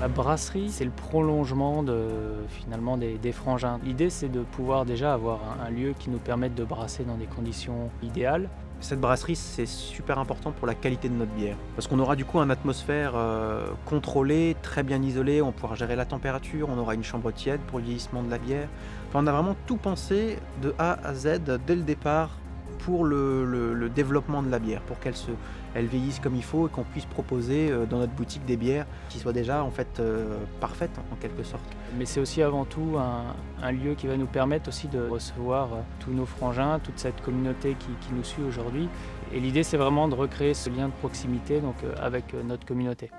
La brasserie, c'est le prolongement finalement des, frangins. L'idée, c'est de pouvoir déjà avoir un, lieu qui nous permette de brasser dans des conditions idéales. Cette brasserie, c'est super important pour la qualité de notre bière. Parce qu'on aura du coup une atmosphère euh, contrôlée, très bien isolée, on pourra gérer la température, on aura une chambre tiède pour le vieillissement de la bière. On a vraiment tout pensé de A à Z dès le départ pour le, développement de la bière, pour qu'elle se, elle vieillisse comme il faut et qu'on puisse proposer euh, dans notre boutique des bières qui soient déjà en fait euh, parfaites en quelque sorte. Mais c'est aussi avant tout un, lieu qui va nous permettre aussi de recevoir euh, tous nos frangins, toute cette communauté qui, qui nous suit aujourd'hui. Et l'idée, c'est vraiment de recréer ce lien de proximité donc, avec notre communauté.